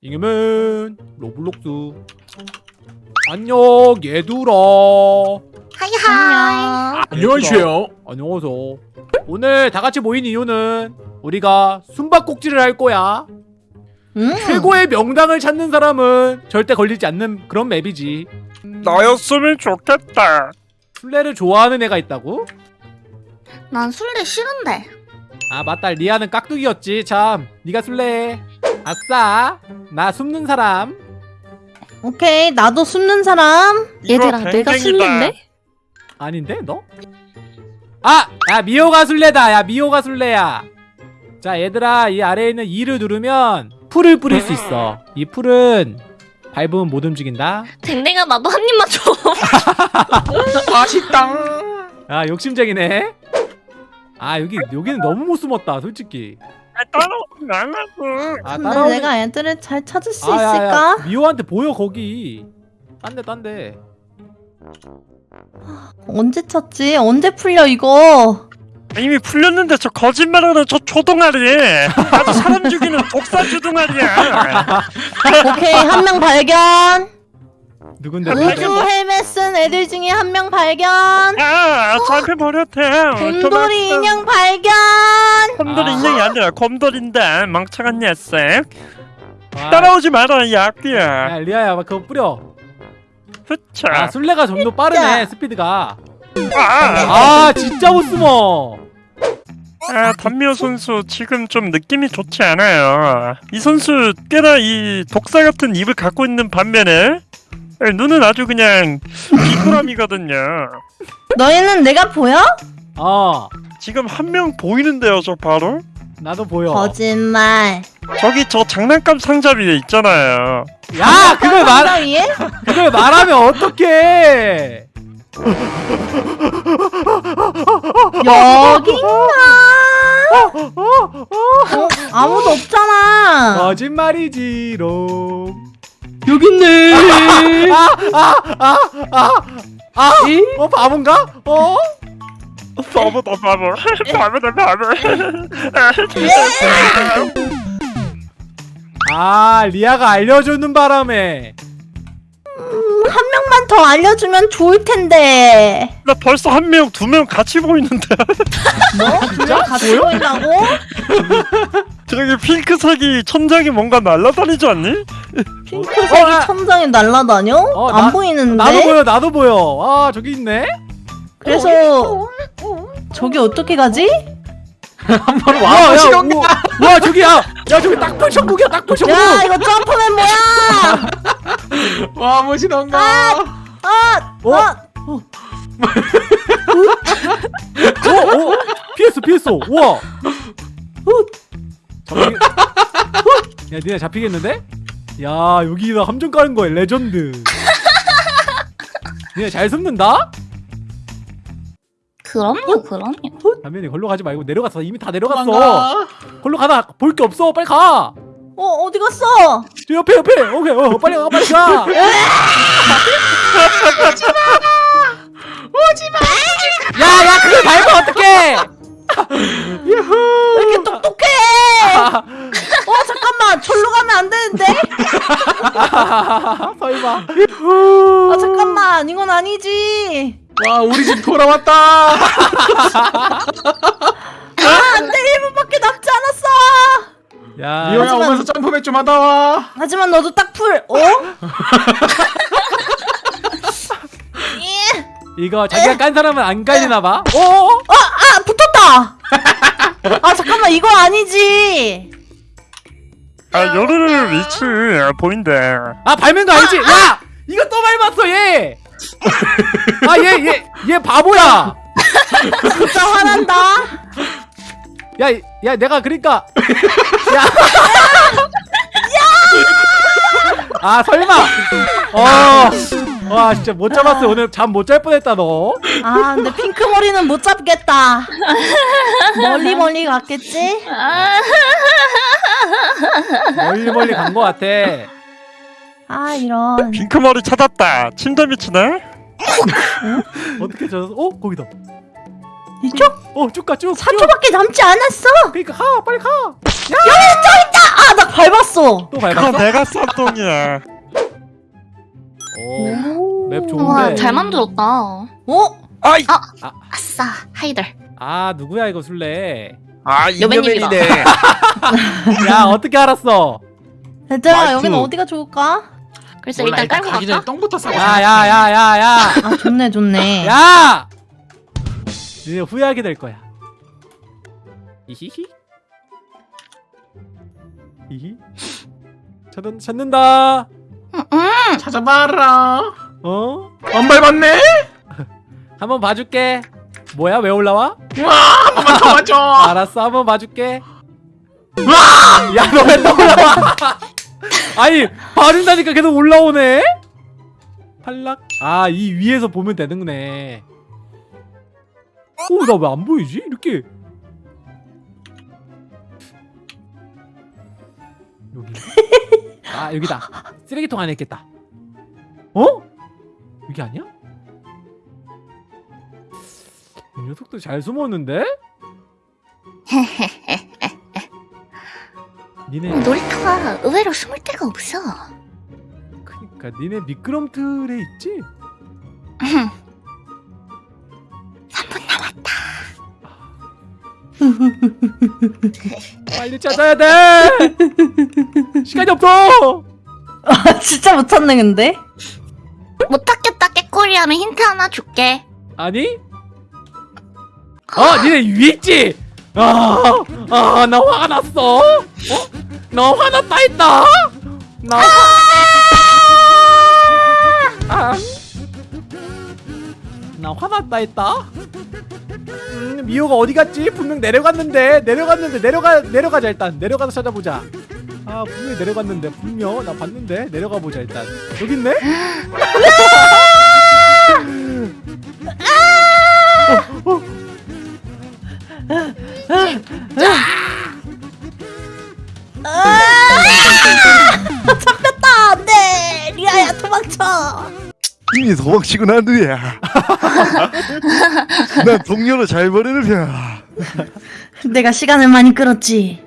이겸은 로블록스 안녕 얘들아 hi hi. 안녕하세요. 안녕하세요 오늘 다 같이 모인 이유는 우리가 숨바꼭질을 할 거야 음. 최고의 명당을 찾는 사람은 절대 걸리지 않는 그런 map이지 나였으면 좋겠다. 술래를 좋아하는 애가 있다고? 난 술래 싫은데. 아 맞다 리아는 깍두기였지 참 네가 술래해 아싸 나 숨는 사람 오케이 나도 숨는 사람 얘들아, 내가 술래인데? 아닌데 너? 아! 야 미호가 술래다 야 미호가 술래야 자 얘들아 이 아래에 있는 E를 누르면 풀을 뿌릴 수 있어 이 풀은 밟으면 못 움직인다 댕댕아 나도 한 입만 줘. 맛있다. 아 욕심쟁이네 아 여기 여기는 너무 못 숨었다 솔직히 따라오지 말라고. 아 근데 따라오는 내가 애들을 잘 찾을 수 아, 야, 야, 있을까? 미호한테 보여 거기 딴데 딴데 언제 찾지? 언제 풀려 이거? 이미 풀렸는데 저 거짓말하는 저 초동아리. 아주 사람 죽이는 독사 주둥아리야. 오케이 한 명 발견 누군데 우주? 뭐- 헬멧 쓴 애들 중에 한 명 발견 아, 잡혀 버렸대. 곰돌이 인형 발견 곰돌이 아. 인형이 아니라 곰돌인데 멍청한 녀석. 아, 따라오지 마라 이 악귀야. 야 리아야 막 그거 뿌려 흐차. 아 술래가 좀 더 빠르네 스피드가 아, 아 진짜 못 숨어 아, 단미호 선수 지금 좀 느낌이 좋지 않아요. 이 선수 꽤나 이 독사 같은 입을 갖고 있는 반면에 눈은 아주 그냥 비꾸라미거든요. 너희는 내가 보여? 어 지금 한 명 보이는데요, 저 바로? 나도 보여 거짓말 저기 저 장난감 상자 위에 있잖아요. 야 그걸 말 상자 위에? 그걸 말하면 어떡해 여긴가? 어, 아무도 없잖아 거짓말이지롱 여기 있네 아, 어 바본가? 어? 바보다 바보. 바보다 바보. 아 리아가 알려주는 바람에 한 명만 더 알려주면 좋을 텐데 나 벌써 한 명, 두 명 같이 보이는데. 뭐? 진짜? 같이 보인다고? 저기 핑크색이 천장에 뭔가 날아다니지 않니? 핑크색이 어, 아. 천장에 날아다녀? 어, 안 나- 보이는데? 나도 보여 나도 보여 아 저기 있네 그래서 저기 어떻게 가지? 한번 와, 야, 우와, 와 저기 야, 야 저기 딱풀 천국이야 딱풀 천국 야 이거 점프맨 뭐야? 와 멋이던가 아! 어? 아! 어, 어, 피했어 피했어 우와 잡히... 야 니네 잡히겠는데? 야 여기다 함정 까는 거야 레전드. 니네 잘 숨는다? 그럼요, 그럼요. 담면이 걸로 가지 말고 내려갔어. 이미 다 내려갔어. 도망가. 걸로 가다. 볼게 없어. 빨리 가. 어 어디 갔어? 저 옆에 옆에. 오케이 어 빨리 가 빨리 가. 야야 그걸 밟으면 어떡해? 왜 이렇게 똑똑해? 어 잠깐만. 절로 가면 안 되는데? 설마 아 잠깐만. 이건 아니지. 와 우리 집 돌아왔다. 아 안돼. 1분밖에 남지 않았어. 야. 미호야 하지만- 오면서 점프맨 좀 하다 와. 하지만 너도 딱 풀. 어? 예. 이거 자기가 깐 사람은 안 깔리나 봐? 어? 아 붙었다. 아 잠깐만. 이거 아니지 아, 요르르 위치 아, 보인대. 아거 알지? 야 이거 또 밟았어 얘. 아 얘 얘 얘 바보야. 진짜 화난다. 야, 야, 내가 그러니까. 야, 아 설마, 어, 와 진짜 못 잡았어. 오늘 잠 못 잘 뻔했다 너. 아 근데 핑크 머리는 못 잡겠다. 멀리 멀리 갔겠지? 아, 멀리 멀리 간거 같아. 아 이런 핑크머리 찾았다. 침대 밑이네? 어떻게 저? 어 거기다. 이쪽? 어쭉 가 쭉. 4초밖에 남지 않았어 그러니까 가 빨리 가. 아 바닥 밟았어. 또 밟았어? 내가 싼 똥이야. 오, 맵 우와 좋은데. 잘 만들었다. 어? 아이, 아싸 하이들. 아 누구야 이거 술래? 아. 이녀맨이네. 야 어떻게 알았어? 말투. 여기는 어디가 좋을까? 그래서 몰라 일단 깔고 가기 전에 갈까? 똥부터 싸고 야야야야야! 아 좋네 좋네. 야! 이제 후회하게 될 거야. 이히히. 이히. 찾는 찾는다. 응, 응. 찾아봐라 어? 안 밟았네 한번 봐줄게. 뭐야 왜 올라와? 와 더 맞춰 알았어 한번 봐줄게. 야 너 왜 또 올라와? 아니 봐준다니까 계속 올라오네. 탈락. 아 이 위에서 보면 되는구네. 오나 왜 안 보이지? 이렇게. 여기. 아 여기다. 쓰레기통 안에 있겠다. 어? 여기 아니야? 이 녀석도 잘 숨었는데? 니네 놀이터가 의외로 숨을 데가 없어. 그니까 니네 미끄럼틀에 있지? 3분 남았다. 빨리 찾아야 돼! 시간이 없어! 아 진짜 못 찾네 근데. 못 찾겠다 깨꼬리 하면 힌트 하나 줄게. 아니? 어, 니네 위에 있지? 아, 아, 나 화가 났어. 어? 나 화났다 했다. 나. 아, 나 화났다 했다. 음, 미호가 어디 갔지? 분명 내려갔는데 내려갔는데 내려가 내려가자 일단 내려가서 찾아보자. 아 분명히 내려갔는데 분명 나 봤는데 내려가 보자 일단 여기 있네. 이미 도망치고 난 뒤야. 난 동료를 잘 버리는 편이야. 내가 시간을 많이 끌었지.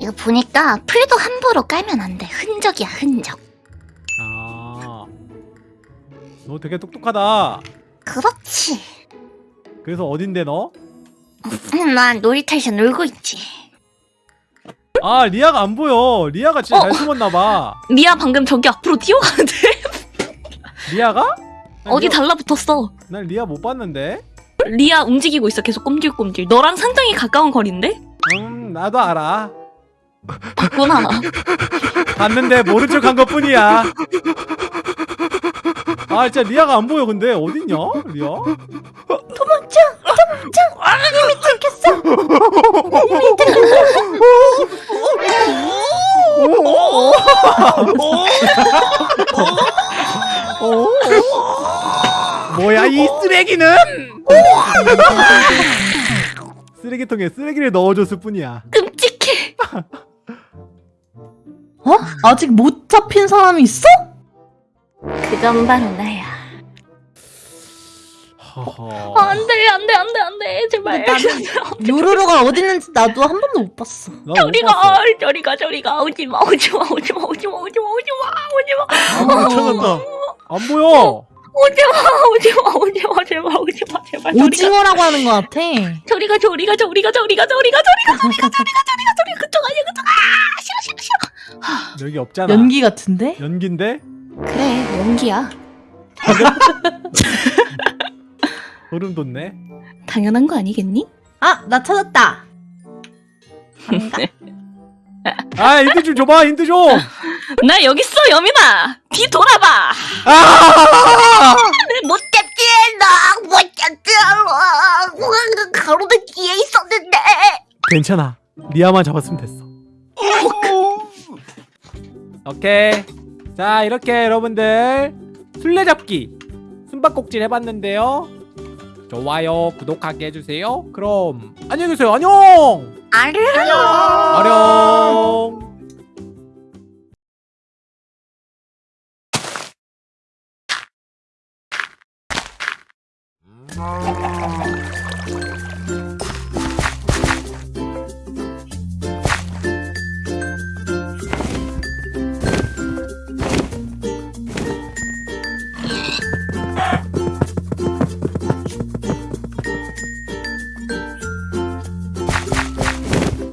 이거 보니까 풀도 함부로 깔면 안 돼. 흔적이야 흔적. 아, 너 되게 똑똑하다. 그렇지. 그래서 어딘데 너? 음, 난 놀이터에서 놀고 있지. 아 리아가 안 보여. 리아가 진짜 어? 잘 숨었나 봐. 미아 방금 저기 앞으로 뛰어가는데 리아가? 난 어디 리아, 달라붙었어. 난 리아 못 봤는데. 리아 움직이고 있어 계속 꼼질꼼질. 너랑 상당히 가까운 거리인데? 음 나도 알아. 봤구나. 봤는데 모른 척한 것 뿐이야. 아 진짜 리아가 안 보여 근데 어딨냐 리아? 어? 뭐야 이 쓰레기는? 쓰레기통에 쓰레기를 넣어줬을 뿐이야. 끔찍해. 어? 아직 못 잡힌 사람이 있어? 그건 바로 나야. 허허. 아, 안 돼, 안 돼, 안 돼, 안 돼. 제발. 요루루가 어디 있는지 나도 한 번도 못 봤어. 저리가. 저리가, 저리가. 오지 마, 오지 마, 오지 마, 오지 마, 오지 마, 오지 마, 오지 마. 아, 찾았다. 안 보여. 오지 마, 오지 마, 오지 마, 제발, 오지 마, 제발. 오징어라고 하는 것 같아. 저리가, 저리가, 저리가, 저리가, 저리가, 저리가, 저리가, 저리가, 저리가, 저리가. 그쪽 아니야, 그쪽. 아, 싫어, 싫어, 싫어. 여기 없잖아. 연기 같은데? 연기인데? 그래, 연기야. 소름 돋네. 당연한 거 아니겠니? 아, 나 찾았다. 아 힌트 좀 줘봐 힌트 좀. 나 여기 있어, 여민아. 뒤 돌아봐. 아! 못 잡지, 나못 잡지. 가로등 뒤에 있었는데. 괜찮아. 리아만 잡았으면 됐어. 오케이. 자 이렇게 여러분들 술래잡기 숨바꼭질 해봤는데요. 좋아요 구독하게 해주세요. 그럼 안녕히 계세요. 안녕. 안녕. 아령. あ!